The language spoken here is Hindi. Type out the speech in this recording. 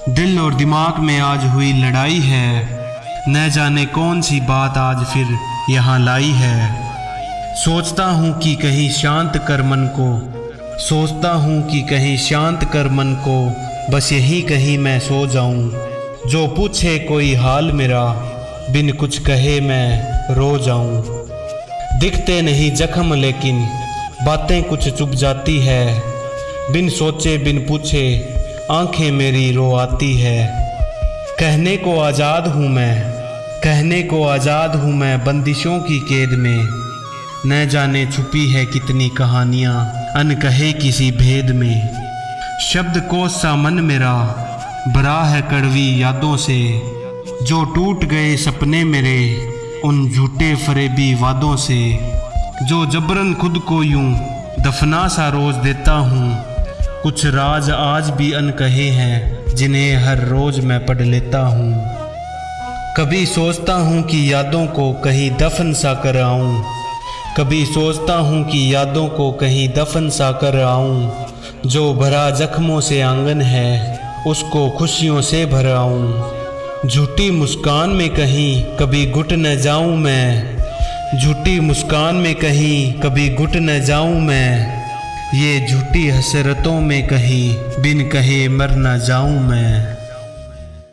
दिल और दिमाग में आज हुई लड़ाई है। न जाने कौन सी बात आज फिर यहाँ लाई है। सोचता हूँ कि कहीं शांत कर मन को, सोचता हूँ कि कहीं शांत कर मन को, बस यही कहीं मैं सो जाऊँ। जो पूछे कोई हाल मेरा, बिन कुछ कहे मैं रो जाऊँ। दिखते नहीं जख्म लेकिन बातें कुछ चुप जाती है। बिन सोचे बिन पूछे आँखें मेरी रो आती है। कहने को आज़ाद हूँ मैं, कहने को आज़ाद हूँ मैं बंदिशों की कैद में। न जाने छुपी है कितनी कहानियाँ अनकहे किसी भेद में। शब्द को सा मन मेरा भरा है कड़वी यादों से। जो टूट गए सपने मेरे, उन झूठे फरेबी वादों से। जो जबरन खुद को यूँ दफना सा रोज देता हूँ कुछ राज आज भी अनकहे हैं, जिन्हें हर रोज मैं पढ़ लेता हूँ। कभी सोचता हूँ कि यादों को कहीं दफन सा कर आऊँ। कभी सोचता हूँ कि यादों को कहीं दफन सा कर आऊँ। जो भरा जख्मों से आँगन है, उसको खुशियों से भर आऊँ। झूठी मुस्कान में कहीं कभी घुट न जाऊँ मैं। झूठी मुस्कान में कहीं कभी घुट न जाऊँ मैं। ये झूठी हसरतों में कहीं बिन कहे मर न जाऊँ मैं।